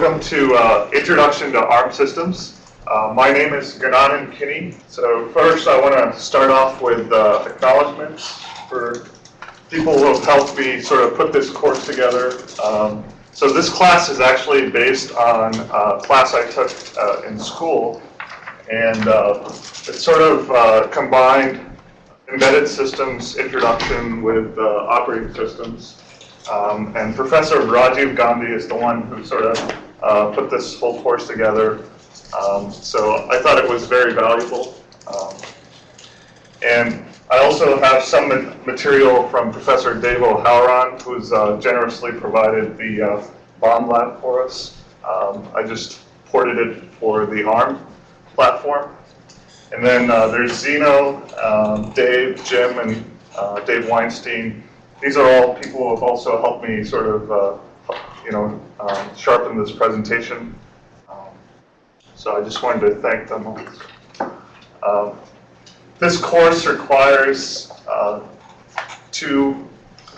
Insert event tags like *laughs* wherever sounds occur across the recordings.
welcome to uh, Introduction to ARM Systems. Uh, my name is Gananand Kini. So first I want to start off with uh, acknowledgments for people who have helped me sort of put this course together. Um, so this class is actually based on a class I took uh, in school, and uh, it sort of uh, combined embedded systems introduction with operating systems. Um, and Professor Rajiv Gandhi is the one who sort of uh, put this whole course together. Um, so I thought it was very valuable. Um, and I also have some material from Professor Dave O'Hallaron, who's uh, generously provided the uh, bomb lab for us. Um, I just ported it for the ARM platform. And then uh, there's Xeno, um, Dave, Jim, and uh, Dave Weinstein. These are all people who have also helped me sort of, uh, you know, um, sharpen this presentation. Um, so I just wanted to thank them. Um, this course requires uh, two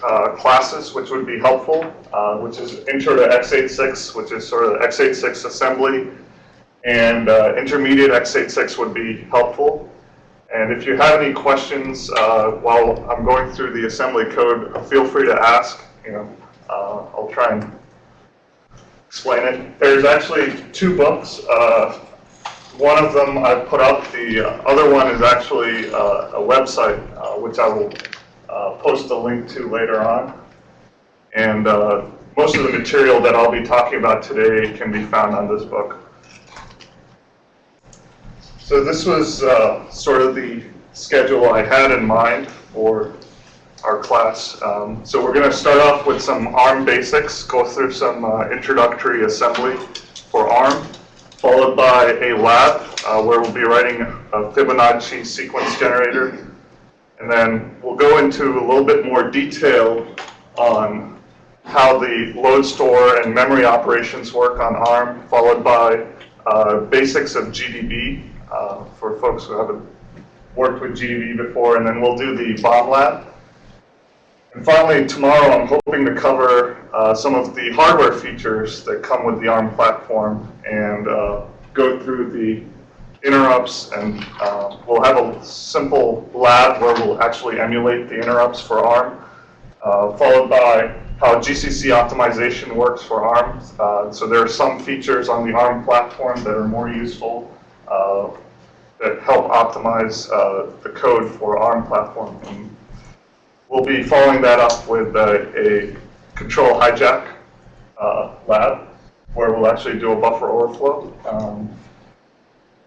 uh, classes, which would be helpful, uh, which is Intro to x86, which is sort of x86 assembly, and uh, intermediate x86 would be helpful. And if you have any questions uh, while I'm going through the assembly code, feel free to ask. You know, uh, I'll try and explain it. There's actually two books. Uh, one of them I put up. The other one is actually uh, a website, uh, which I will post a link to later on. And most of the material that I'll be talking about today can be found on this book. So this was uh, sort of the schedule I had in mind for our class. Um, so we're going to start off with some ARM basics, go through some uh, introductory assembly for ARM, followed by a lab uh, where we'll be writing a Fibonacci sequence generator. And then we'll go into a little bit more detail on how the load store and memory operations work on ARM, followed by uh, basics of GDB, uh, for folks who haven't worked with GDB before, and then we'll do the bomb lab. And finally, tomorrow I'm hoping to cover uh, some of the hardware features that come with the ARM platform and uh, go through the interrupts and uh, we'll have a simple lab where we'll actually emulate the interrupts for ARM, uh, followed by how GCC optimization works for ARM. Uh, so there are some features on the ARM platform that are more useful uh, that help optimize the code for ARM platform. We'll be following that up with a control hijack uh, lab where we'll actually do a buffer overflow. Um,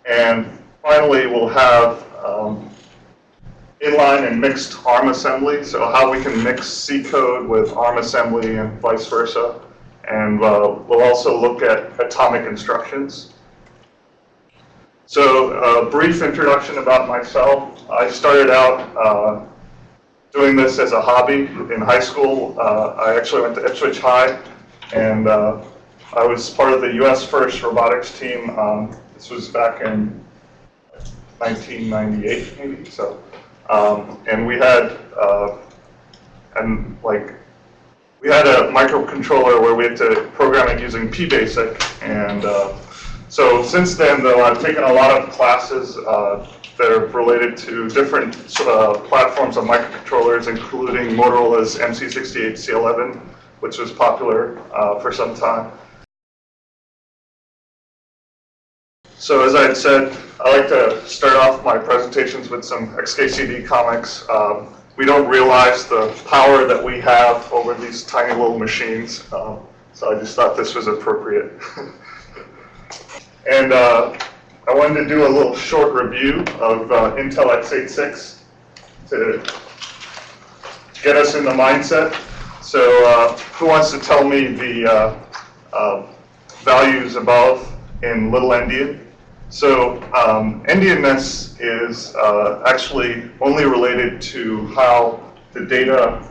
and finally, we'll have um, inline and mixed ARM assembly, so how we can mix C code with ARM assembly and vice versa. And uh, we'll also look at atomic instructions. So a brief introduction about myself. I started out uh, doing this as a hobby in high school. Uh, I actually went to Ipswich High, and uh, I was part of the U.S. First Robotics team. Um, this was back in 1998, maybe. So, um, and we had uh, and like we had a microcontroller where we had to program it using PBasic, and uh, so since then, though, I've taken a lot of classes uh, that are related to different uh, platforms of microcontrollers, including Motorola's MC68C11, which was popular uh, for some time. So as I had said, I like to start off my presentations with some XKCD comics. Um, we don't realize the power that we have over these tiny little machines, um, so I just thought this was appropriate. *laughs* And uh, I wanted to do a little short review of uh, Intel x86 to get us in the mindset. So uh, who wants to tell me the uh, uh, values above in little endian? So um, endianness is uh, actually only related to how the data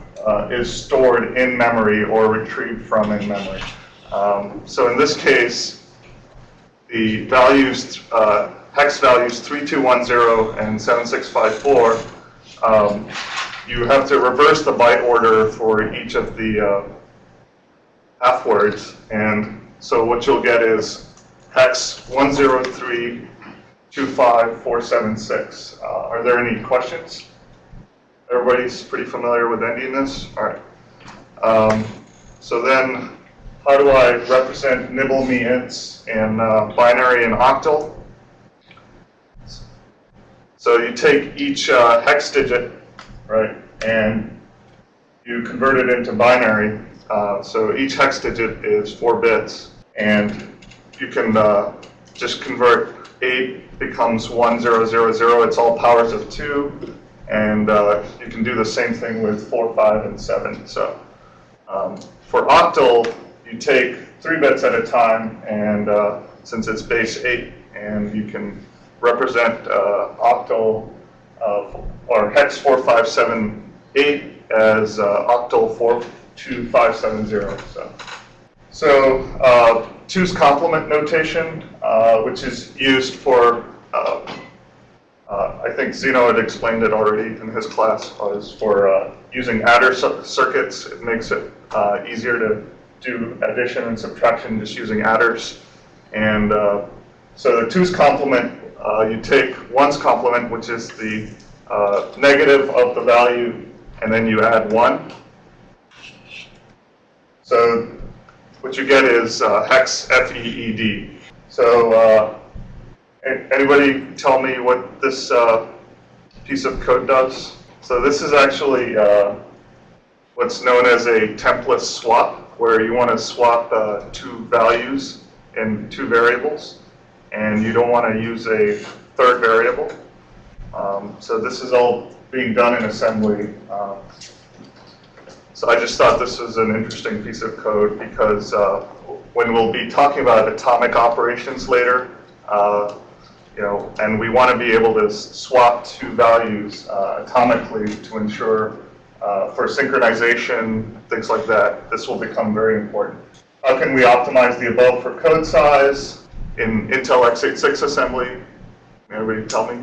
is stored in memory or retrieved from in memory. Um, so in this case, the values, uh, hex values 3210 and 7654, um, you have to reverse the byte order for each of the uh, half words. And So what you'll get is hex 10325476. Uh, Are there any questions? Everybody's pretty familiar with endianness? All right. Um, So then, how do I represent nibble me ints in uh, binary and octal? So you take each uh, hex digit, right, and you convert it into binary. Uh, so each hex digit is four bits, and you can uh, just convert eight becomes one zero zero zero. It's all powers of two, and uh, you can do the same thing with four, five, and seven. So um, for octal, you take three bits at a time, and uh, since it's base eight, and you can represent uh, octal or hex 4578 as uh, octal 42570. So, so uh, two's complement notation, uh, which is used for, uh, I think Xeno had explained it already in his class, was for uh, using adder circuits. It makes it uh, easier to do addition and subtraction just using adders. And uh, so the two's complement, uh, you take one's complement, which is the uh, negative of the value, and then you add one. So what you get is uh, hex FEED. So uh, anybody tell me what this piece of code does? So this is actually what's known as a template swap, where you want to swap uh, two values in two variables, and you don't want to use a third variable. Um, so this is all being done in assembly. Um, so I just thought this was an interesting piece of code because uh, when we'll be talking about atomic operations later, uh, you know, and we want to be able to swap two values uh, atomically to ensure uh, for synchronization, things like that, this will become very important. How can we optimize the above for code size in Intel x86 assembly? Anybody tell me?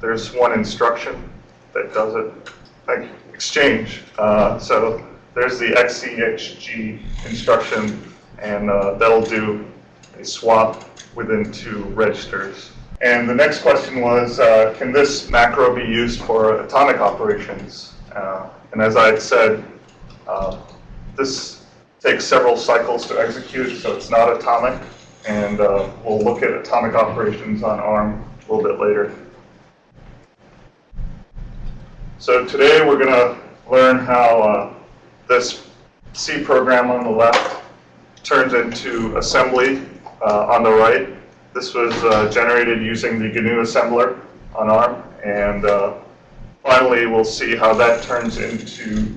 There's one instruction that does it. Thank you. Exchange. Uh, so there's the XCHG instruction, and uh, that'll do a swap within two registers. And the next question was, uh, can this macro be used for atomic operations? Uh, and as I had said, uh, this takes several cycles to execute, so it's not atomic. And uh, we'll look at atomic operations on ARM a little bit later. So today we're going to learn how uh, this C program on the left turns into assembly uh, on the right. This was uh, generated using the GNU assembler on ARM, and finally we'll see how that turns into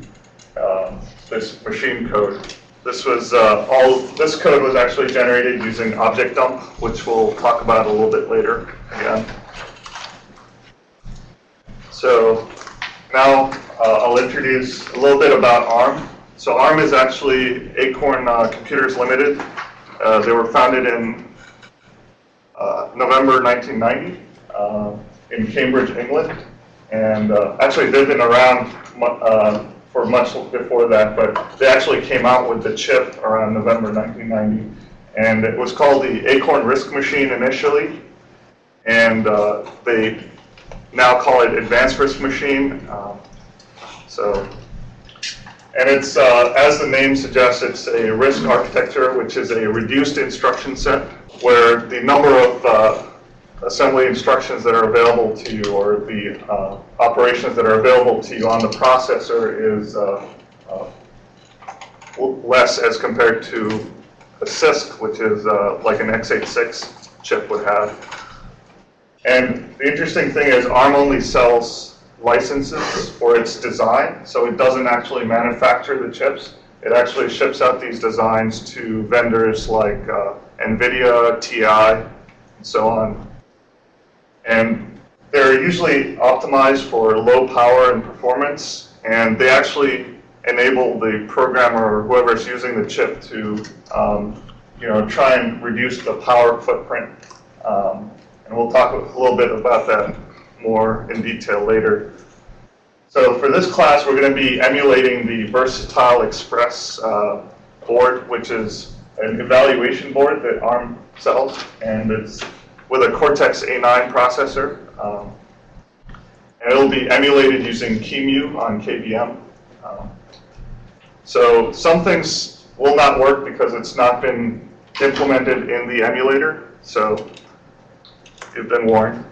um, this machine code. This was uh, all. This code was actually generated using objdump, which we'll talk about a little bit later again. So now uh, I'll introduce a little bit about ARM. So ARM is actually Acorn uh, Computers Limited. Uh, they were founded in uh, November 1990 uh, in Cambridge, England. And uh, actually they've been around uh, for much before that, but they actually came out with the chip around November 1990. And it was called the Acorn RISC Machine initially. And uh, they now call it Advanced RISC Machine. Um, so, and it's, uh, as the name suggests, it's a RISC architecture, which is a reduced instruction set, where the number of uh, assembly instructions that are available to you, or the uh, operations that are available to you on the processor is uh, uh, less as compared to a CISC, which is uh, like an x86 chip would have. And the interesting thing is ARM only sells licenses for its design, so it doesn't actually manufacture the chips. It actually ships out these designs to vendors like uh, NVIDIA, TI, and so on. And they're usually optimized for low power and performance, and they actually enable the programmer or whoever's using the chip to, um, you know, try and reduce the power footprint. Um, and we'll talk a little bit about that more in detail later. So for this class, we're going to be emulating the Versatile Express uh, board, which is an evaluation board that ARM sells, and it's with a Cortex-A9 processor. Um, and it'll be emulated using QEMU on KVM. Um, so some things will not work because it's not been implemented in the emulator, so you've been warned.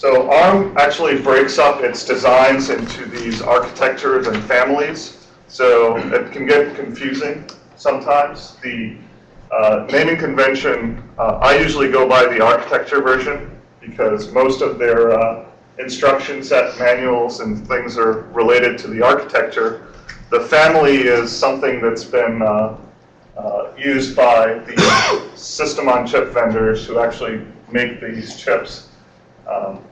So ARM actually breaks up its designs into these architectures and families, so it can get confusing sometimes. The uh, naming convention, uh, I usually go by the architecture version because most of their uh, instruction set manuals and things are related to the architecture. The family is something that's been uh, uh, used by the *coughs* system on chip vendors who actually make these chips. Um,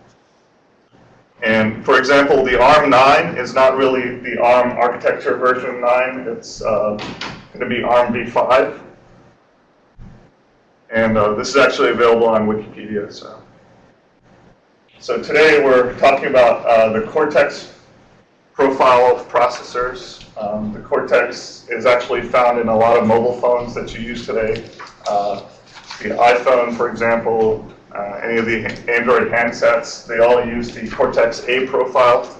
and for example, the ARM9 is not really the ARM architecture version 9. It's uh, going to be ARM v5. And uh, this is actually available on Wikipedia. So, so today we're talking about uh, the Cortex profile of processors. Um, the Cortex is actually found in a lot of mobile phones that you use today. Uh, the iPhone, for example, uh, any of the Android handsets, they all use the Cortex-A profile.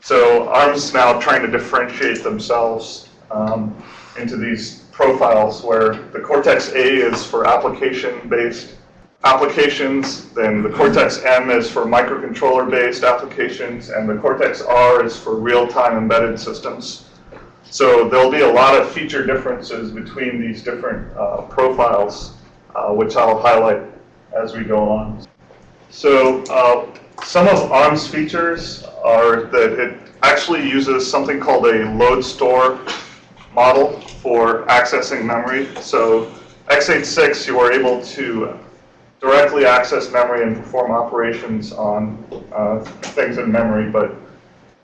So ARM's now trying to differentiate themselves um, into these profiles where the Cortex-A is for application-based applications, then the Cortex-M is for microcontroller-based applications, and the Cortex-R is for real-time embedded systems. So there'll be a lot of feature differences between these different uh, profiles, uh, which I'll highlight as we go on. So uh, some of ARM's features are that it actually uses something called a load store model for accessing memory. So x86, you are able to directly access memory and perform operations on uh, things in memory, but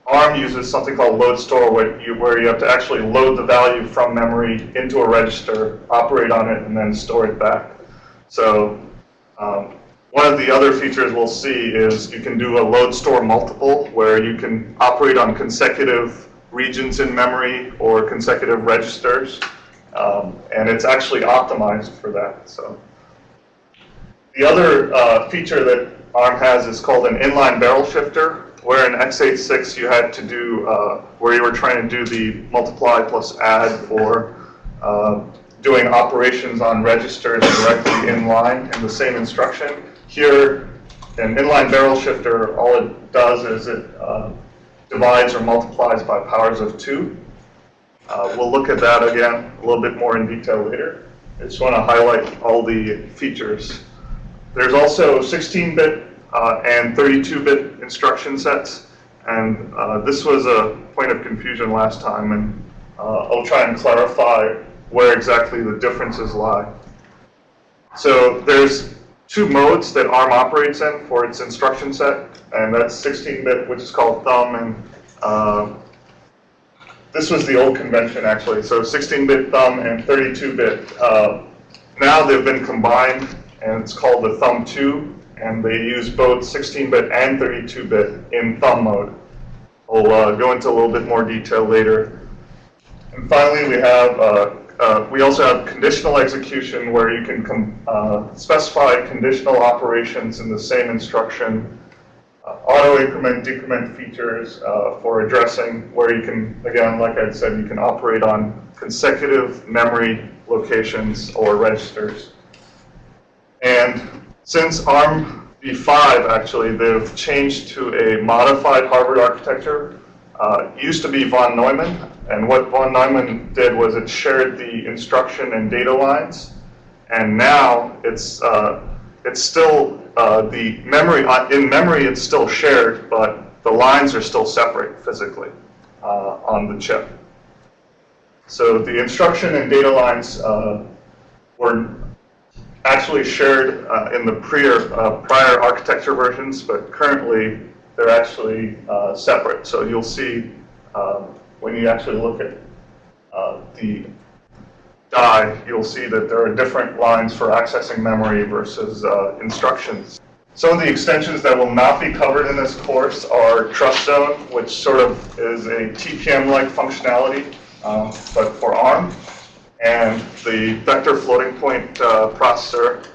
ARM uses something called load store where you, where you have to actually load the value from memory into a register, operate on it, and then store it back. So um, one of the other features we'll see is you can do a load store multiple where you can operate on consecutive regions in memory or consecutive registers. Um, and it's actually optimized for that. So The other uh, feature that ARM has is called an inline barrel shifter, where in x86 you had to do, uh, where you were trying to do the multiply plus add or uh, doing operations on registers directly in line in the same instruction. Here, an inline barrel shifter, all it does is it uh, divides or multiplies by powers of 2. Uh, we'll look at that again a little bit more in detail later. I just want to highlight all the features. There's also 16-bit uh, and 32-bit instruction sets, and uh, this was a point of confusion last time, and uh, I'll try and clarify where exactly the differences lie. So there's two modes that ARM operates in for its instruction set, and that's 16-bit, which is called thumb, and uh, this was the old convention actually. So 16-bit thumb and 32-bit. Uh, now they've been combined, and it's called the thumb 2, and they use both 16-bit and 32-bit in thumb mode. We'll uh, go into a little bit more detail later. And finally, we have uh, we also have conditional execution where you can uh, specify conditional operations in the same instruction, uh, auto increment, decrement features uh, for addressing where you can, again, like I said, you can operate on consecutive memory locations or registers. And since ARM v5, actually, they've changed to a modified Harvard architecture. Uh, used to be von Neumann, and what von Neumann did was it shared the instruction and data lines, and now it's uh, it's still uh, the memory uh, in memory it's still shared, but the lines are still separate physically uh, on the chip. So the instruction and data lines uh, were actually shared in the prior prior architecture versions, but currently they're actually separate. So you'll see. Um, when you actually look at uh, the die, you'll see that there are different lines for accessing memory versus uh, instructions. Some of the extensions that will not be covered in this course are TrustZone, which sort of is a TPM-like functionality, um, but for ARM. and the vector floating point uh, processor,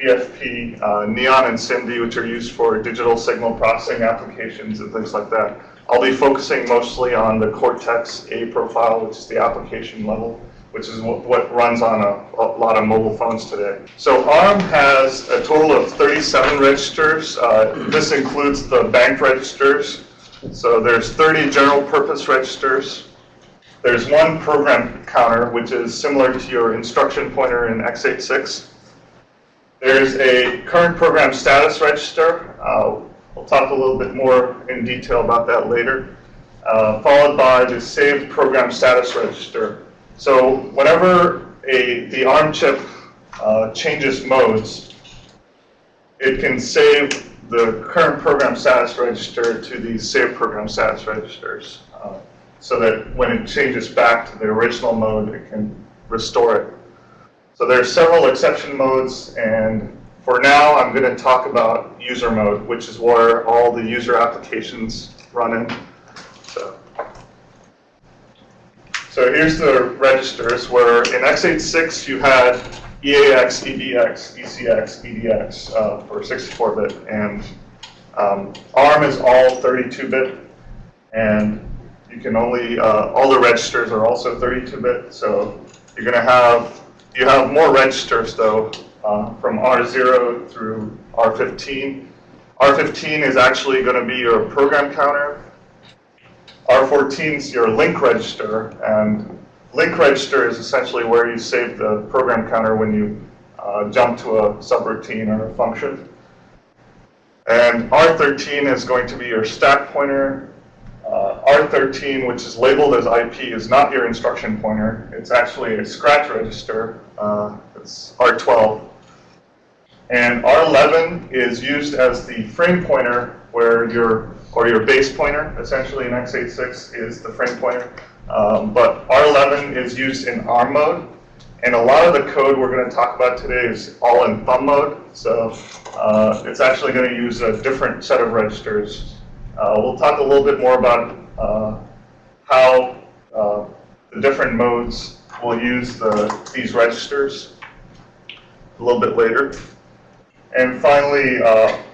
VFP, uh, Neon and SIMD, which are used for digital signal processing applications and things like that. I'll be focusing mostly on the Cortex-A profile, which is the application level, which is what, what runs on a, a, lot of mobile phones today. So ARM has a total of 37 registers. Uh, this includes the bank registers. So there's 30 general purpose registers. There's one program counter, which is similar to your instruction pointer in x86. There's a current program status register. Uh, we'll talk a little bit more in detail about that later. Uh, followed by the saved program status register. So whenever a, the ARM chip uh, changes modes, it can save the current program status register to the saved program status registers uh, so that when it changes back to the original mode, it can restore it. So there are several exception modes, and for now, I'm going to talk about user mode, which is where all the user applications run in. So. So here's the registers where in x86 you had EAX, EBX, ECX, EDX uh, for 64-bit, and um, ARM is all 32-bit, and you can only, uh, all the registers are also 32-bit, so you're going to have, you have more registers though uh, from R0 through R15. R15 is actually going to be your program counter, R14 is your link register, and link register is essentially where you save the program counter when you uh, jump to a subroutine or a function. And R13 is going to be your stack pointer. Uh, R13, which is labeled as IP, is not your instruction pointer. It's actually a scratch register. Uh, it's R12. And R11 is used as the frame pointer where your or your base pointer, essentially in x86, is the frame pointer. Um, but R11 is used in ARM mode, and a lot of the code we're going to talk about today is all in thumb mode, so uh, it's actually going to use a different set of registers. Uh, we'll talk a little bit more about uh, how uh, the different modes will use the, these registers a little bit later. And finally,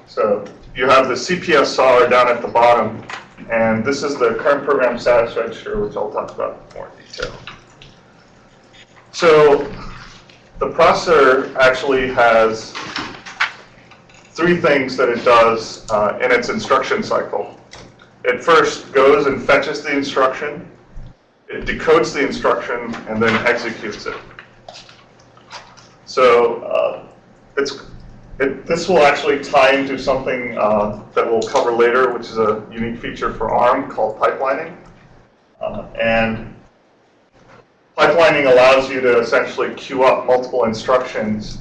so you have the CPSR down at the bottom, and this is the current program status register, which I'll talk about in more detail. So the processor actually has three things that it does uh, in its instruction cycle. It first goes and fetches the instruction, it decodes the instruction, and then executes it. So uh, it's it, this will actually tie into something uh, that we'll cover later, which is a unique feature for ARM called pipelining. Uh, and pipelining allows you to essentially queue up multiple instructions.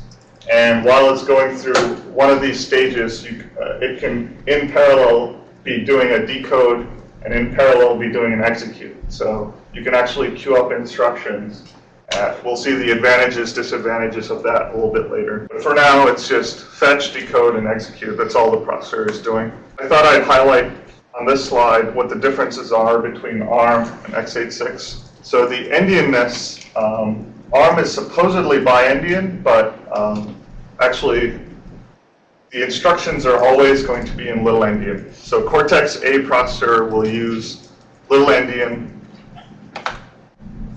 And while it's going through one of these stages, you, uh, it can, in parallel, be doing a decode and in parallel be doing an execute. So you can actually queue up instructions uh, we'll see the advantages, disadvantages of that a little bit later. But for now, it's just fetch, decode, and execute. That's all the processor is doing. I thought I'd highlight on this slide what the differences are between ARM and x86. So the endianness, um, ARM is supposedly bi-endian, but um, actually the instructions are always going to be in little endian. So Cortex-A processor will use little endian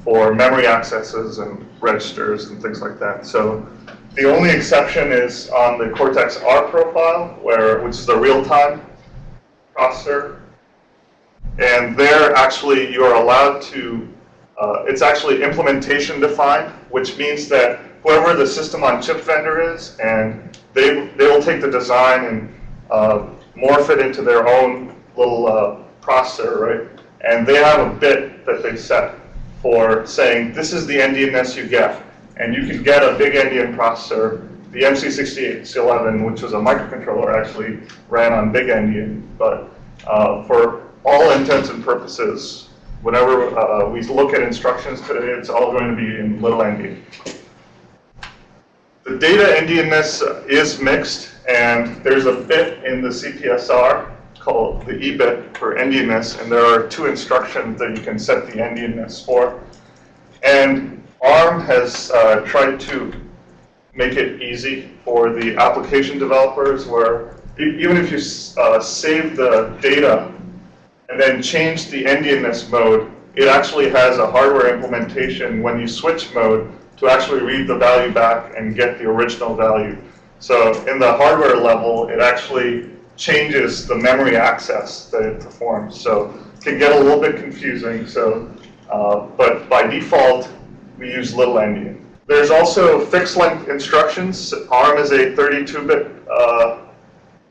for memory accesses and registers and things like that. So the only exception is on the Cortex-R profile, where which is the real-time processor. And there, actually, you are allowed to, uh, it's actually implementation defined, which means that whoever the system on chip vendor is, and they, they will take the design and uh, morph it into their own little uh, processor, right? And they have a bit that they set for saying this is the endianness you get. And you can get a big endian processor. The MC6811, which was a microcontroller, actually ran on big endian. But uh, for all intents and purposes, whenever uh, we look at instructions today, it's all going to be in little endian. The data endianness is mixed, and there's a bit in the CPSR called the EBIT for endianness, and there are two instructions that you can set the endianness for. And ARM has uh, tried to make it easy for the application developers where even if you uh, save the data and then change the endianness mode, it actually has a hardware implementation when you switch mode to actually read the value back and get the original value. So in the hardware level, it actually changes the memory access that it performs. So it can get a little bit confusing. So, uh, but by default, we use little endian. There's also fixed length instructions. ARM is a 32-bit uh,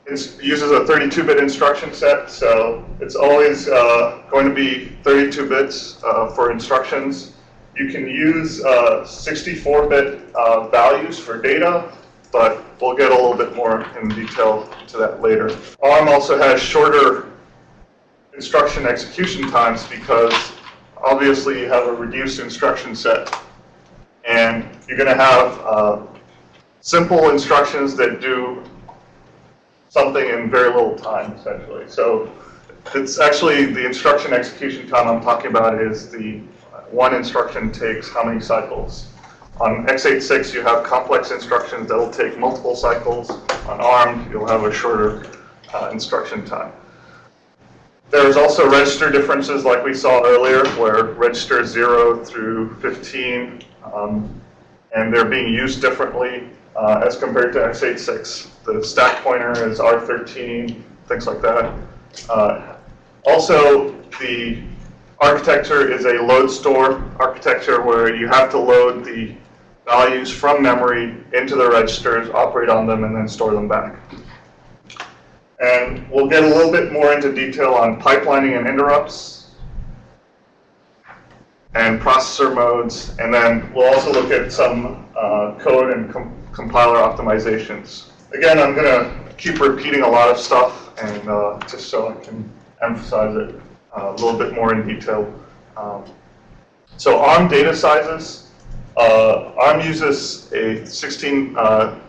ins- uses a 32-bit instruction set, so it's always uh, going to be 32 bits uh, for instructions. You can use 64-bit uh, values for data, but we'll get a little bit more in detail to that later. ARM also has shorter instruction execution times because obviously you have a reduced instruction set, and you're going to have uh, simple instructions that do something in very little time, essentially. So it's actually the instruction execution time I'm talking about is the one instruction takes how many cycles. On x86, you have complex instructions that'll take multiple cycles. On ARM, you'll have a shorter uh, instruction time. There's also register differences like we saw earlier, where register 0 through 15, um, and they're being used differently uh, as compared to x86. The stack pointer is R13, things like that. Uh, also, the architecture is a load store architecture where you have to load the values from memory into the registers, operate on them, and then store them back. And we'll get a little bit more into detail on pipelining and interrupts and processor modes, and then we'll also look at some uh, code and com compiler optimizations. Again, I'm going to keep repeating a lot of stuff, and uh, just so I can emphasize it uh, a little bit more in detail. Um, so ARM data sizes, uh, ARM uses a 16, uh,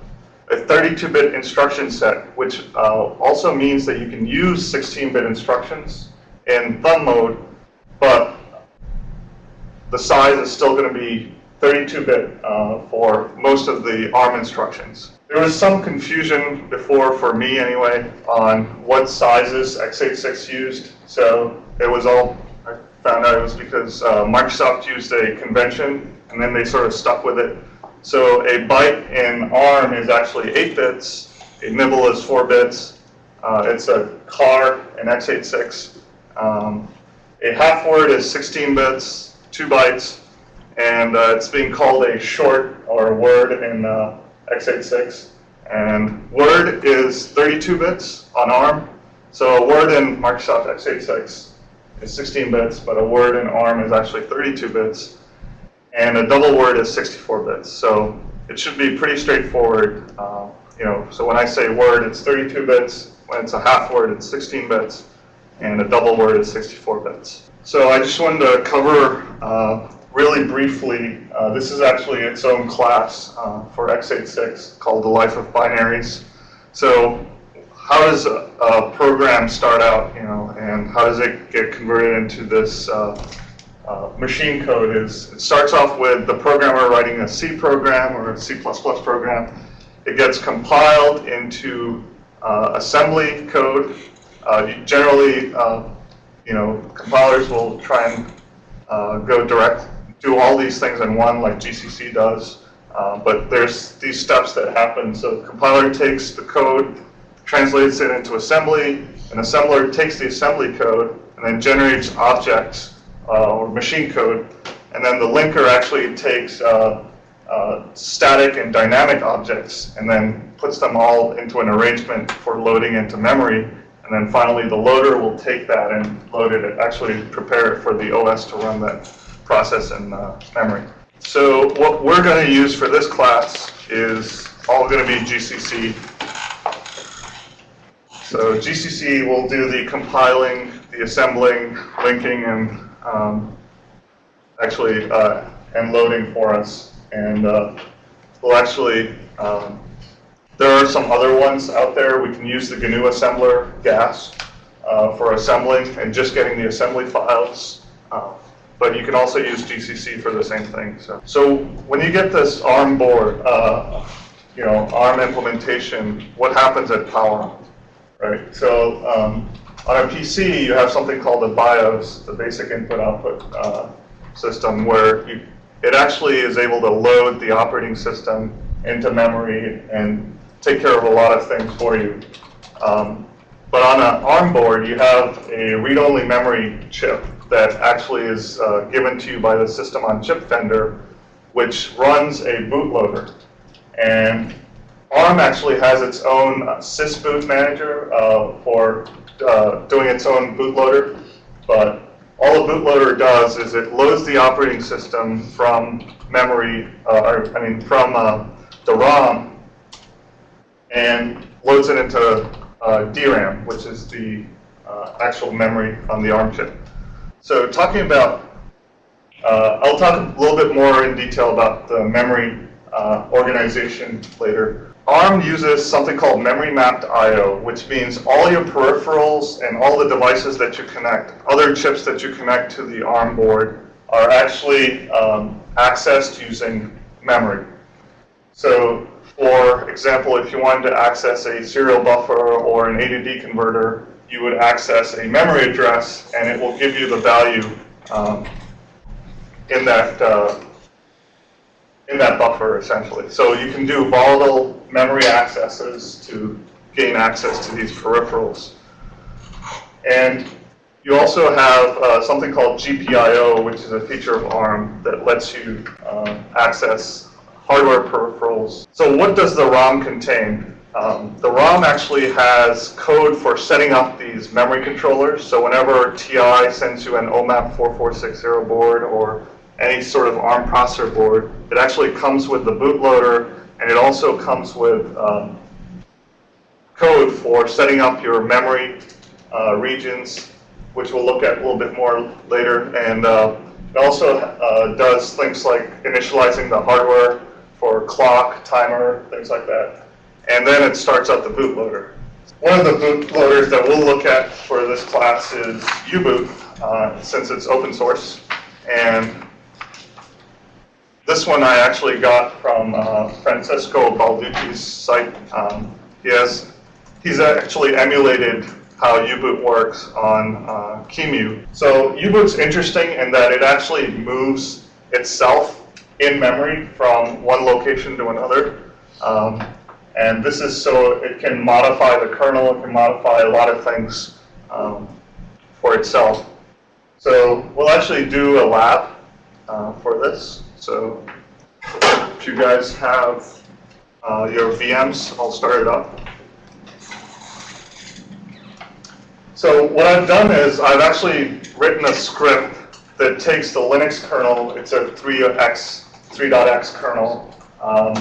a 32-bit instruction set, which uh, also means that you can use 16-bit instructions in thumb mode, but the size is still going to be 32-bit uh, for most of the ARM instructions. There was some confusion before, for me anyway, on what sizes x86 used. So it was all, I found out it was because uh, Microsoft used a convention and then they sort of stuck with it. So a byte in ARM is actually 8 bits, a nibble is 4 bits, uh, it's a char in x86. Um, a half word is 16 bits, 2 bytes, and uh, it's being called a short or a word in uh, x86. And word is 32 bits on ARM. So a word in Microsoft x86 is 16 bits, but a word in ARM is actually 32 bits. And a double word is 64 bits. So it should be pretty straightforward. Uh, you know, so when I say word, it's 32 bits. When it's a half word, it's 16 bits. And a double word is 64 bits. So I just wanted to cover uh, really briefly, uh, this is actually its own class uh, for x86 called the life of binaries. So how does a, a, program start out, you know, and how does it get converted into this uh, uh machine code is, it starts off with the programmer writing a C program or a C++ program. It gets compiled into uh, assembly code. Uh, generally, you know, compilers will try and go direct do all these things in one like GCC does, uh, but there's these steps that happen. So the compiler takes the code, translates it into assembly, an assembler takes the assembly code and then generates objects uh, or machine code, and then the linker actually takes uh, uh, static and dynamic objects and then puts them all into an arrangement for loading into memory. And then finally, the loader will take that and load it, actually prepare it for the OS to run that process and uh, memory. So what we're going to use for this class is all going to be GCC. So GCC will do the compiling, the assembling, linking, and um, actually uh, and loading for us. And uh, we'll actually, um, there are some other ones out there. We can use the GNU assembler, GAS, uh, for assembling and just getting the assembly files. But you can also use GCC for the same thing. So, so when you get this ARM board, uh, you know, ARM implementation, what happens at power? on? Right. So um, on a PC, you have something called the BIOS, the basic input-output uh, system, where you, it actually is able to load the operating system into memory and take care of a lot of things for you. Um, but on an ARM board, you have a read-only memory chip that actually is uh, given to you by the system on chip vendor, which runs a bootloader. And ARM actually has its own uh, sysboot manager uh, for uh, doing its own bootloader, but all a bootloader does is it loads the operating system from memory, uh, or I mean from uh, the ROM, and loads it into DRAM, which is the actual memory on the ARM chip. So talking about, uh, I'll talk a little bit more in detail about the memory uh, organization later. ARM uses something called memory mapped I.O., which means all your peripherals and all the devices that you connect, other chips that you connect to the ARM board, are actually um, accessed using memory. So for example, if you wanted to access a serial buffer or an A to D converter, you would access a memory address, and it will give you the value um, in that uh, in that buffer, essentially. So you can do volatile memory accesses to gain access to these peripherals. And you also have uh, something called GPIO, which is a feature of ARM that lets you uh, access hardware peripherals. So what does the ROM contain? Um, the ROM actually has code for setting up these memory controllers. So whenever TI sends you an OMAP 4460 board or any sort of ARM processor board, it actually comes with the bootloader and it also comes with um, code for setting up your memory uh, regions, which we'll look at a little bit more later. And uh, it also uh, does things like initializing the hardware for clock, timer, things like that and then it starts up the bootloader. One of the bootloaders that we'll look at for this class is U-Boot, uh, since it's open source. And this one I actually got from uh, Francesco Balducci's site. Um, he has, he's actually emulated how U-Boot works on uh, QEMU. So U-Boot's interesting in that it actually moves itself in memory from one location to another. Um, and this is so it can modify the kernel, it can modify a lot of things um, for itself. So we'll actually do a lab uh, for this. So if you guys have uh, your VMs, I'll start it up. So what I've done is I've actually written a script that takes the Linux kernel, it's a 3x, 3.x kernel um,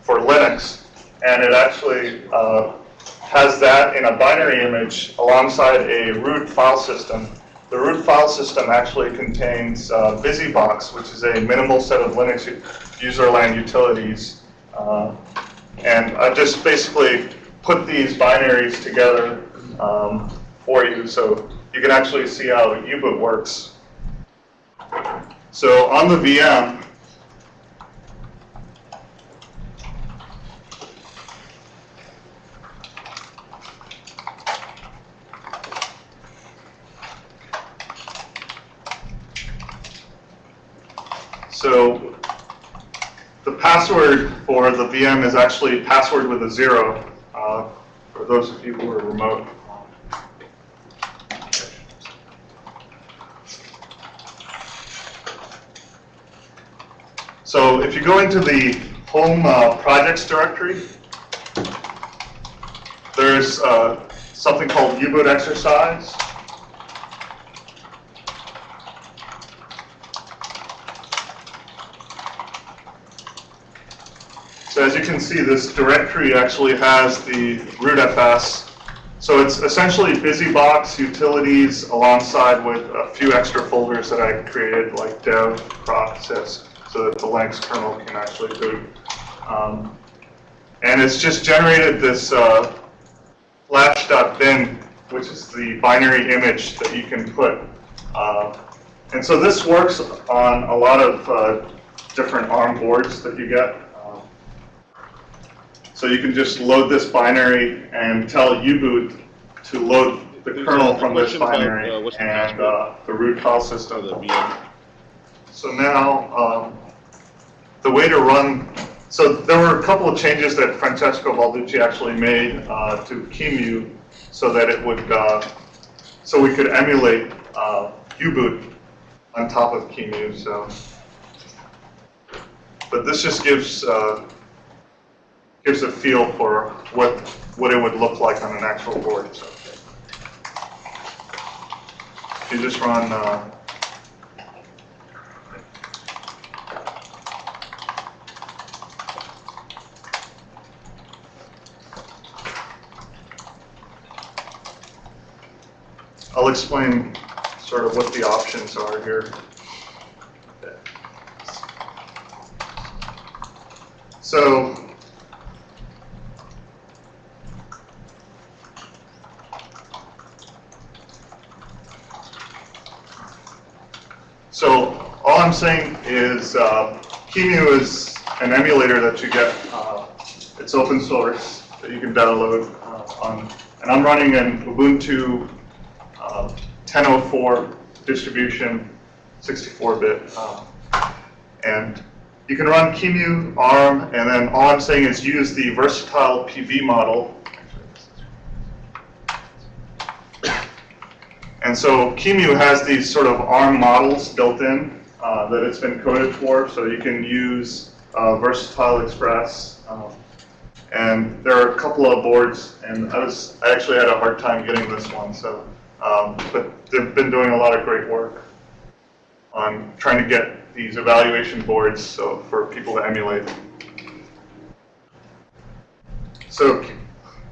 for Linux, and it actually uh, has that in a binary image alongside a root file system. The root file system actually contains uh, BusyBox, which is a minimal set of Linux userland utilities. Uh, and I just basically put these binaries together um, for you so you can actually see how U-Boot works. So on the VM, So the for the VM is actually password with a zero uh, for those of you who are remote. So if you go into the home uh, projects directory, there's uh, something called U-Boot exercise. So as you can see, this directory actually has the rootfs. So it's essentially BusyBox utilities alongside with a few extra folders that I created, like dev, process, so that the Linux kernel can actually boot. Um, and it's just generated this uh, flash.bin, which is the binary image that you can put uh, And so this works on a lot of uh, different ARM boards that you get. So you can just load this binary and tell U-boot to load the kernel from this about, binary uh, and uh, the root file system. the VM. So now, um, the way to run, so there were a couple of changes that Francesco Balducci actually made uh, to QEMU so that it would, uh, so we could emulate uh, U-boot on top of QEMU, so. But this just gives, uh, gives a feel for what, what it would look like on an actual board, so. You just run, uh, I'll explain sort of what the options are here. So, so all I'm saying is uh, QEMU is an emulator that you get. Uh, it's open source that you can download uh, on, and I'm running an Ubuntu uh, 1004 distribution, 64-bit. uh, And you can run QEMU, ARM, and then all I'm saying is use the versatile PB model. And so QEMU has these sort of ARM models built in uh, that it's been coded for, so you can use uh, Versatile Express. um, and there are a couple of boards, and I was I actually had a hard time getting this one. So, um, but they've been doing a lot of great work on trying to get these evaluation boards so for people to emulate. So,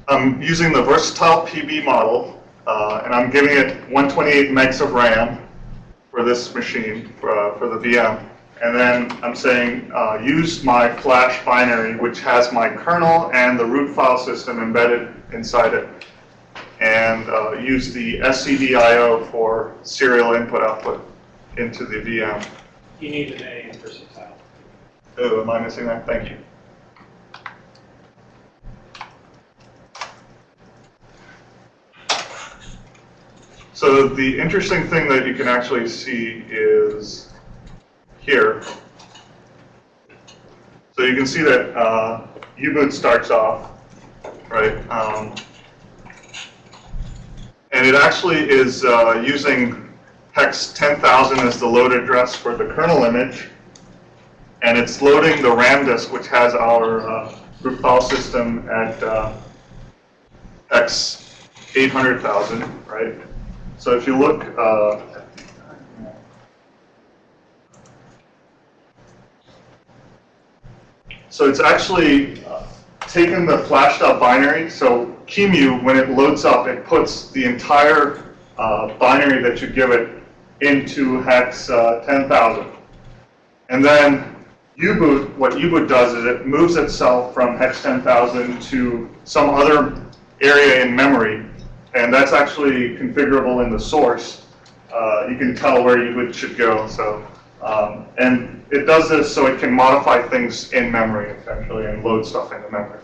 I'm using the versatile PB model, uh, and I'm giving it 128 megs of RAM for this machine for, uh, for the VM. And then I'm saying uh, use my flash binary, which has my kernel and the root file system embedded inside it. And uh, use the STDIO for serial input output into the VM. You need an A in versatile. Oh, am I missing that? Thank you. So the interesting thing that you can actually see is here. So you can see that uh, U-boot starts off, right? Um, and it actually is uh, using hex 10,000 as the load address for the kernel image. And it's loading the RAM disk, which has our uh, root file system at uh, hex 800,000, right? So if you look, uh, so it's actually uh, taken the out binary. So QEMU, when it loads up, it puts the entire uh, binary that you give it into hex uh, 10,000. And then U-boot, what U-boot does is it moves itself from hex 10,000 to some other area in memory, and that's actually configurable in the source. Uh, you can tell where U-boot should go. So, um, and it does this so it can modify things in memory essentially and load stuff into memory.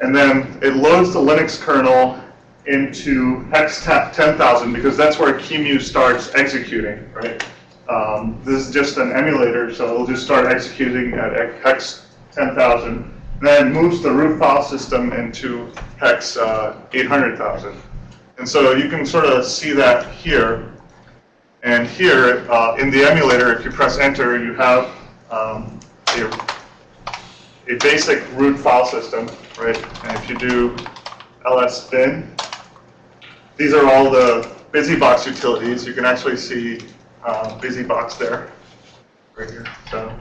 And then it loads the Linux kernel into hex 10,000 because that's where QEMU starts executing, right? Um, this is just an emulator, so it'll just start executing at hex 10,000, then moves the root file system into hex uh, 800,000. And so you can sort of see that here. And here, uh, in the emulator, if you press enter, you have um, a, a basic root file system, right? And if you do ls bin, these are all the BusyBox utilities. You can actually see uh, BusyBox there, right here. So,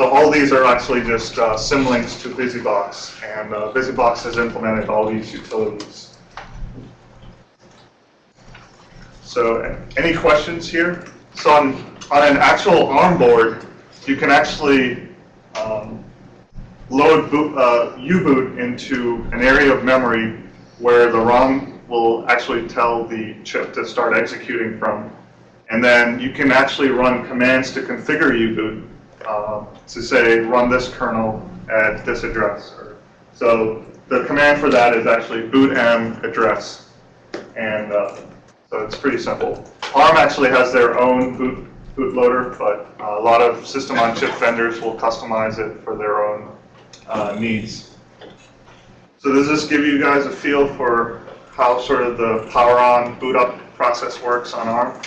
so all these are actually just uh, symlinks to BusyBox, and uh, BusyBox has implemented all these utilities. So, any questions here? So, on, on an actual ARM board, you can actually um, load boot, uh, U-boot into an area of memory where the ROM will actually tell the chip to start executing from. And then you can actually run commands to configure U-boot uh, to say, run this kernel at this address. So the command for that is actually boot m address. And uh, so it's pretty simple. ARM actually has their own boot bootloader, but uh, a lot of system-on-chip vendors will customize it for their own uh, needs. So does this give you guys a feel for how sort of the power-on boot-up process works on ARM?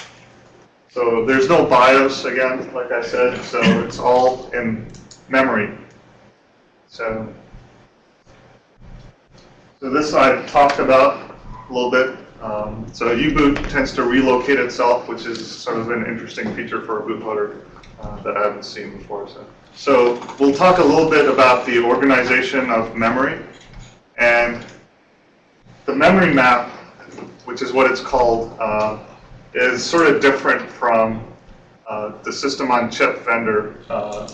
So there's no BIOS, again, like I said, so it's all in memory. So, so this I've talked about a little bit. Um, So U-boot tends to relocate itself, which is sort of an interesting feature for a bootloader uh, that I haven't seen before. So, so we'll talk a little bit about the organization of memory. And the memory map, which is what it's called, uh, is sort of different from uh, the system-on-chip vendor, uh,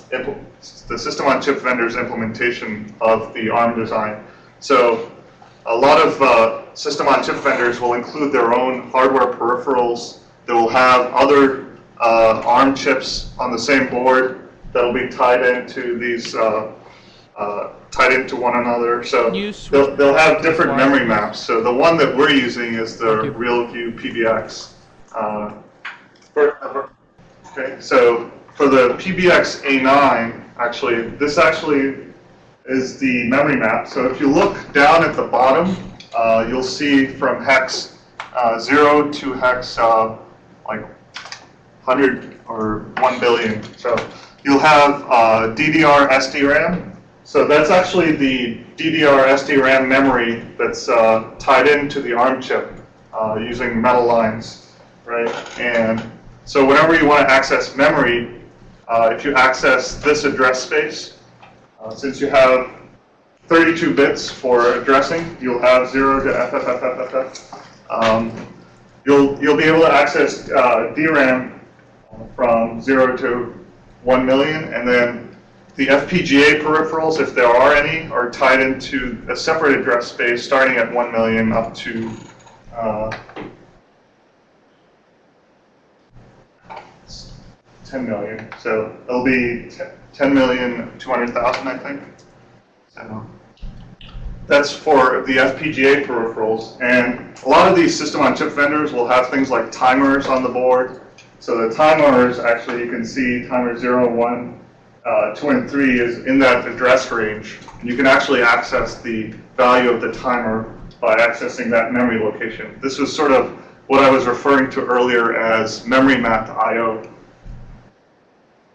the system-on-chip vendor's implementation of the ARM design. So a lot of uh, system-on-chip vendors will include their own hardware peripherals. They will have other uh, ARM chips on the same board that'll be tied into these, uh, uh, tied into one another. So Can you switch they'll, they'll have different memory maps. So the one that we're using is the RealView PBX. Uh, for- Okay, so for the PBX A9, actually, this actually is the memory map. So if you look down at the bottom, uh, you'll see from hex uh, 0 to hex uh, like 100 or 1 billion. So you'll have uh, DDR SDRAM. So that's actually the DDR SDRAM memory that's uh, tied into the ARM chip uh, using metal lines, right? And so whenever you want to access memory, uh, if you access this address space, uh, since you have 32 bits for addressing, you'll have 0 to FFFFFF. Um, you'll, you'll be able to access uh, DRAM from 0 to 1 million, and then the FPGA peripherals, if there are any, are tied into a separate address space starting at 1 million up to 10 million. So it'll be 10 million, 200,000, I think. So that's for the FPGA peripherals. And a lot of these system-on-chip vendors will have things like timers on the board. So the timers, actually, you can see timer 0, 1, uh, 2, and 3 is in that address range. And you can actually access the value of the timer by accessing that memory location. This was sort of what I was referring to earlier as memory mapped I.O.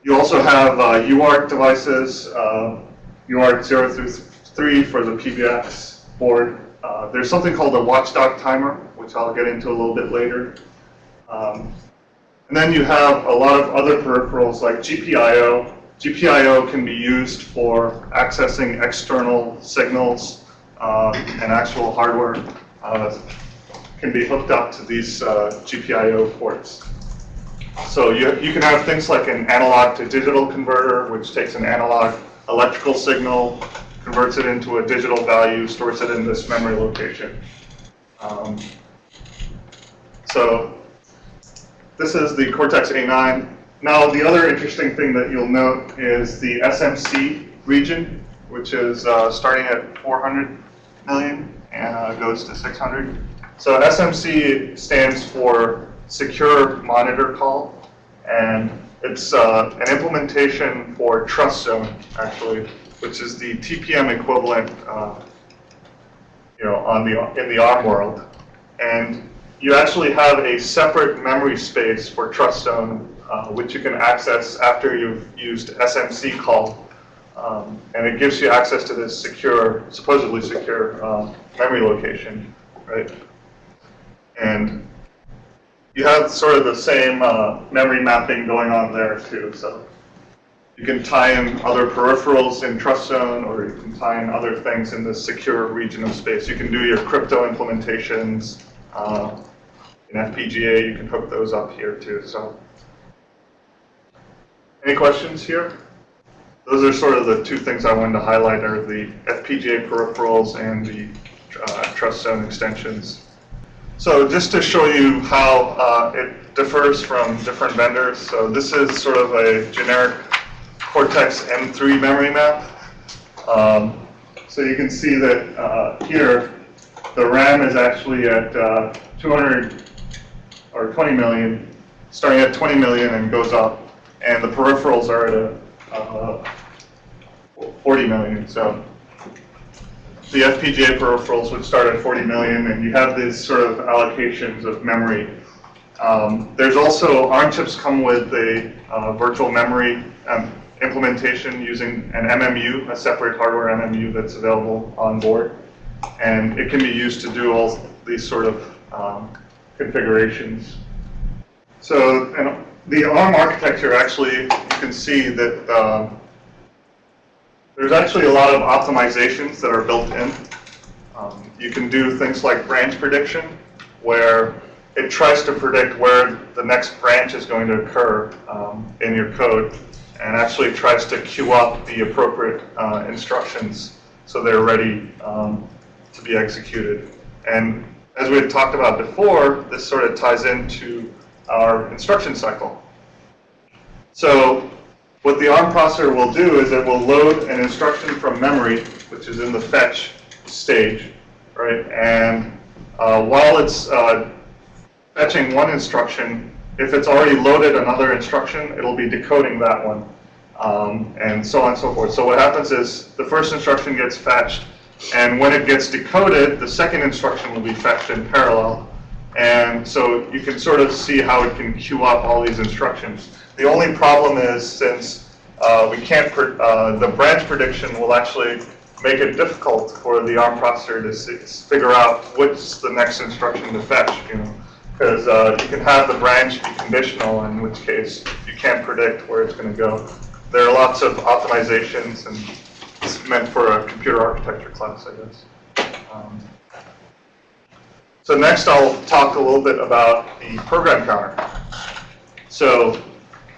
You also have uh, UART devices, uh, UART 0 through 3 for the PBX board. Uh, there's something called a watchdog timer, which I'll get into a little bit later. Um, and then you have a lot of other peripherals like GPIO. GPIO can be used for accessing external signals uh, and actual hardware uh, can be hooked up to these uh, GPIO ports. So you, you can have things like an analog to digital converter, which takes an analog electrical signal, converts it into a digital value, stores it in this memory location. Um, so this is the Cortex A9. Now, the other interesting thing that you'll note is the SMC region, which is uh, starting at 400 million and uh, goes to 600. So SMC stands for Secure Monitor Call, and it's uh, an implementation for Trust Zone, actually, which is the TPM equivalent, uh, you know, on the in the ARM world. And you actually have a separate memory space for Trust Zone, uh, which you can access after you've used SMC call. Um, and it gives you access to this secure, supposedly secure uh, memory location, right? And you have sort of the same uh, memory mapping going on there too. So you can tie in other peripherals in Trust Zone, or you can tie in other things in this secure region of space. You can do your crypto implementations. Uh, in FPGA, you can hook those up here too. So, any questions here? Those are sort of the two things I wanted to highlight are the FPGA peripherals and the uh, Trust Zone extensions. So just to show you how uh, it differs from different vendors. So this is sort of a generic Cortex M3 memory map. Um, so you can see that uh, here, the RAM is actually at uh, 200 or 20 million, starting at 20 million and goes up, and the peripherals are at a, uh, 40 million. So the FPGA peripherals would start at 40 million, and you have these sort of allocations of memory. Um, there's also ARM chips come with a uh, virtual memory um, implementation using an MMU, a separate hardware MMU that's available on board, and it can be used to do all these sort of um, configurations. So the ARM architecture actually, you can see that uh, there's actually a lot of optimizations that are built in. Um, you can do things like branch prediction, where it tries to predict where the next branch is going to occur um, in your code, and actually tries to queue up the appropriate uh, instructions so they're ready um, to be executed. And as we had talked about before, this sort of ties into our instruction cycle. So what the ARM processor will do is it will load an instruction from memory, which is in the fetch stage, right? And uh, while it's uh, fetching one instruction, if it's already loaded another instruction, it'll be decoding that one, um, and so on and so forth. So what happens is the first instruction gets fetched, and when it gets decoded, the second instruction will be fetched in parallel. And so you can sort of see how it can queue up all these instructions. The only problem is since uh, we can't, uh, the branch prediction will actually make it difficult for the ARM processor to figure out what's the next instruction to fetch, you know. Because uh, you can have the branch be conditional, in which case you can't predict where it's going to go. There are lots of optimizations, and it's meant for a computer architecture class, I guess. Um, so next I'll talk a little bit about the program counter. So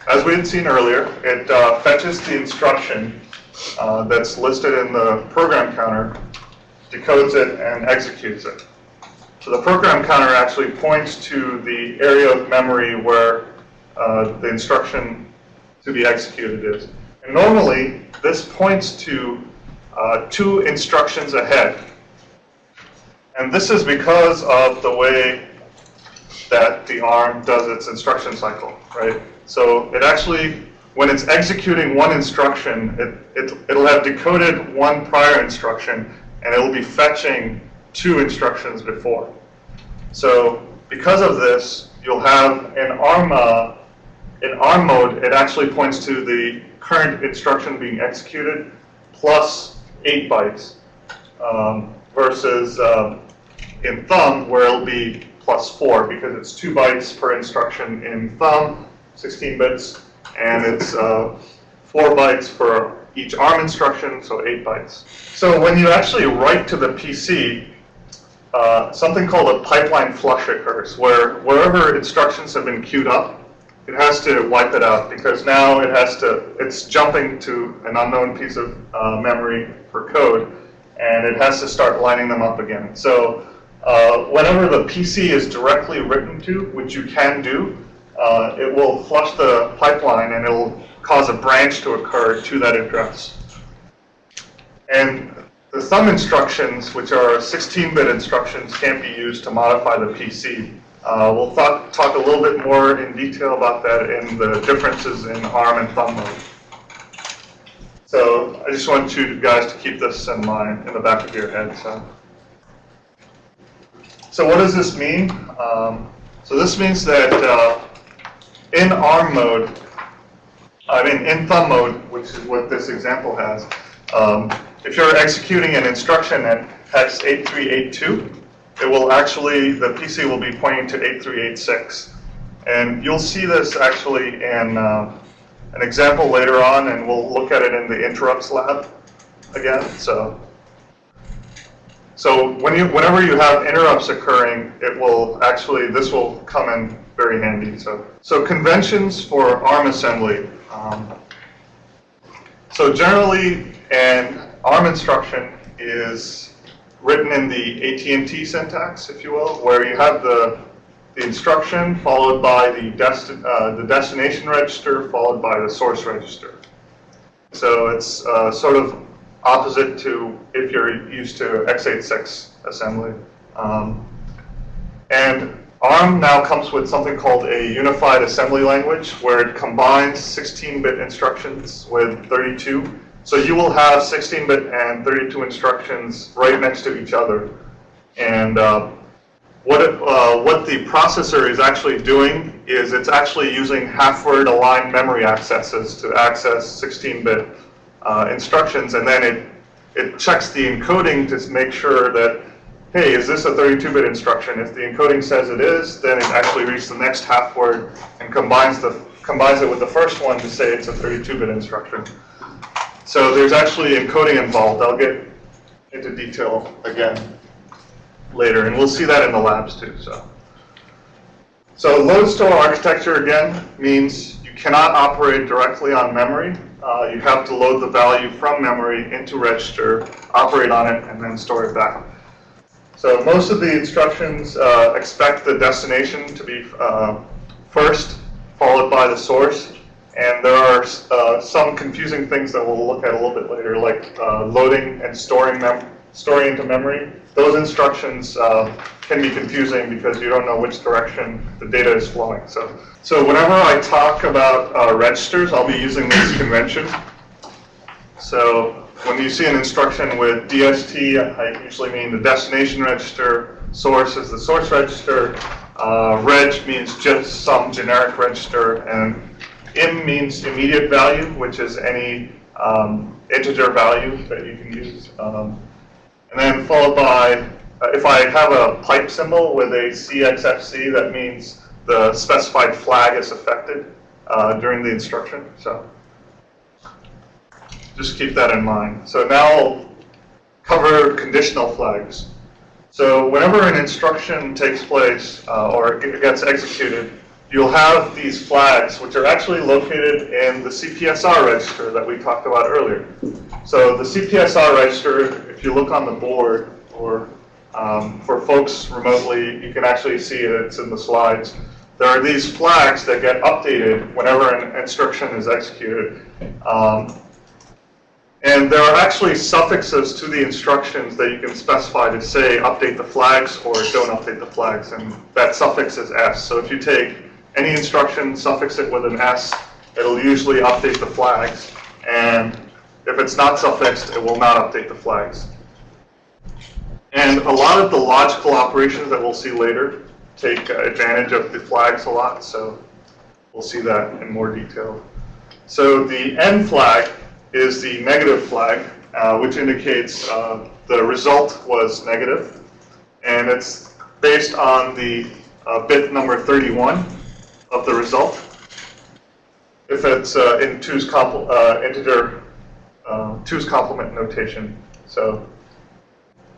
as we had seen earlier, it uh, fetches the instruction uh, that's listed in the program counter, decodes it, and executes it. So the program counter actually points to the area of memory where uh, the instruction to be executed is. And normally, this points to uh, two instructions ahead. And this is because of the way that the ARM does its instruction cycle, right? So it actually, when it's executing one instruction, it, it, it'll have decoded one prior instruction, and it'll be fetching two instructions before. So because of this, you'll have in ARM, uh, in ARM mode, it actually points to the current instruction being executed plus 8 bytes um, versus um, in thumb where it'll be plus 4 because it's 2 bytes per instruction in thumb 16 bits, and it's uh, 4 bytes for each ARM instruction, so 8 bytes. So when you actually write to the PC, uh, something called a pipeline flush occurs, where wherever instructions have been queued up, it has to wipe it out because now it has to, it's jumping to an unknown piece of uh, memory for code, and it has to start lining them up again. So uh, whenever the PC is directly written to, which you can do, uh, it will flush the pipeline and it will cause a branch to occur to that address. And the thumb instructions, which are 16-bit instructions, can't be used to modify the PC. Uh, we'll talk, talk a little bit more in detail about that in the differences in ARM and thumb mode. So I just want you guys to keep this in mind in the back of your head. So, so what does this mean? Um, so this means that uh, in ARM mode, I mean in thumb mode, which is what this example has, um, if you're executing an instruction at hex 8382, it will actually, the PC will be pointing to 8386. And you'll see this actually in uh, an example later on, and we'll look at it in the interrupts lab again. So, so when you, whenever you have interrupts occurring, it will actually, this will come in very handy. So, so conventions for ARM assembly. Um, so generally, an ARM instruction is written in the AT&T syntax, if you will, where you have the the instruction, followed by the desti- uh, the destination register, followed by the source register. So it's uh, sort of opposite to if you're used to x86 assembly. Um, and ARM now comes with something called a unified assembly language where it combines 16-bit instructions with 32. So you will have 16-bit and 32 instructions right next to each other. And uh, what, it, uh, what the processor is actually doing is it's actually using half-word aligned memory accesses to access 16-bit uh, instructions, and then it, it checks the encoding to make sure that, hey, is this a 32-bit instruction? If the encoding says it is, then it actually reads the next half-word and combines, the, combines it with the first one to say it's a 32-bit instruction. So there's actually encoding involved. I'll get into detail again later, and we'll see that in the labs too. So, so load store architecture again means you cannot operate directly on memory. Uh, you have to load the value from memory into register, operate on it, and then store it back. So most of the instructions uh, expect the destination to be uh, first, followed by the source. And there are uh, some confusing things that we'll look at a little bit later, like uh, loading and storing mem storing into memory. Those instructions uh, can be confusing because you don't know which direction the data is flowing. So, so whenever I talk about uh, registers, I'll be using this convention. So when you see an instruction with DST, I usually mean the destination register, source is the source register, uh, reg means just some generic register, and im means immediate value, which is any um, integer value that you can use. Um, and then followed by, uh, if I have a pipe symbol with a CXFC, that means the specified flag is affected uh, during the instruction. So just keep that in mind. So now I'll cover conditional flags. So whenever an instruction takes place uh, or it gets executed, you'll have these flags, which are actually located in the CPSR register that we talked about earlier. So the CPSR register, if you look on the board, or um, for folks remotely, you can actually see it, it's in the slides. There are these flags that get updated whenever an instruction is executed. Um, and there are actually suffixes to the instructions that you can specify to say update the flags or don't update the flags, and that suffix is S. So if you take any instruction, suffix it with an S, it'll usually update the flags. And if it's not suffixed, it will not update the flags. And a lot of the logical operations that we'll see later take uh, advantage of the flags a lot, so we'll see that in more detail. So the N flag is the negative flag, uh, which indicates uh, the result was negative, and it's based on the uh, bit number 31 of the result. If it's uh, in two's uh, integer, uh, two's complement notation, so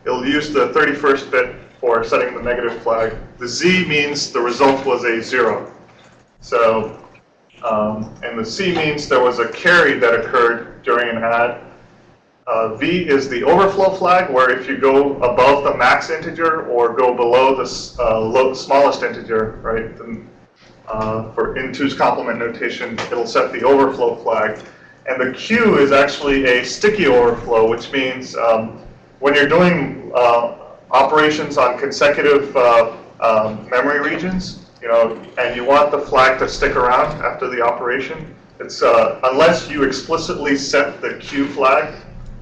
it'll use the 31st bit for setting the negative flag. The Z means the result was a zero. So, um, and the C means there was a carry that occurred during an add. Uh, v is the overflow flag, where if you go above the max integer or go below the uh, low, smallest integer, right, then uh, for in two's complement notation, it'll set the overflow flag. And the Q is actually a sticky overflow, which means um, when you're doing uh, operations on consecutive uh, um, memory regions, you know, and you want the flag to stick around after the operation, it's uh, unless you explicitly set the Q flag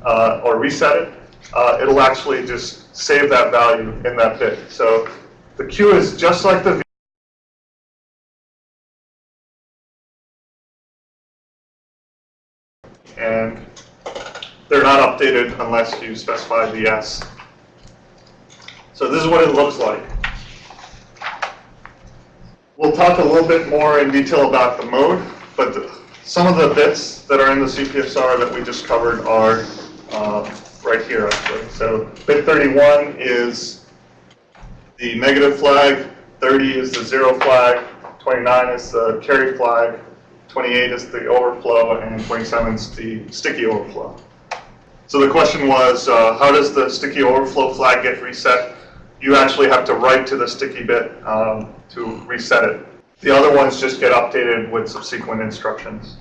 uh, or reset it, uh, it'll actually just save that value in that bit. So the Q is just like the V and they're not updated unless you specify the S. So this is what it looks like. We'll talk a little bit more in detail about the mode, but the, some of the bits that are in the CPSR that we just covered are uh, right here actually. So bit 31 is the negative flag, 30 is the zero flag, 29 is the carry flag, 28 is the overflow, and 27 is the sticky overflow. So the question was, uh, how does the sticky overflow flag get reset? You actually have to write to the sticky bit. Um, to reset it. The other ones just get updated with subsequent instructions.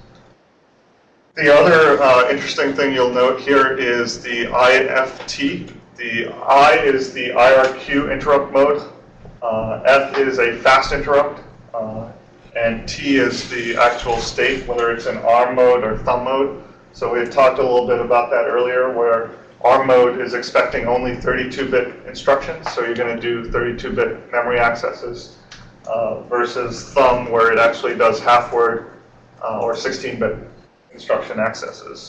The other uh, interesting thing you'll note here is the IFT. The I is the IRQ interrupt mode, uh, F is a fast interrupt, uh, and T is the actual state, whether it's in ARM mode or thumb mode. So we talked a little bit about that earlier, where ARM mode is expecting only 32-bit instructions, so you're going to do 32-bit memory accesses, uh, versus thumb, where it actually does half-word uh, or 16-bit instruction accesses.